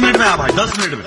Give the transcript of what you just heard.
minute में आ भाई दस मिनट में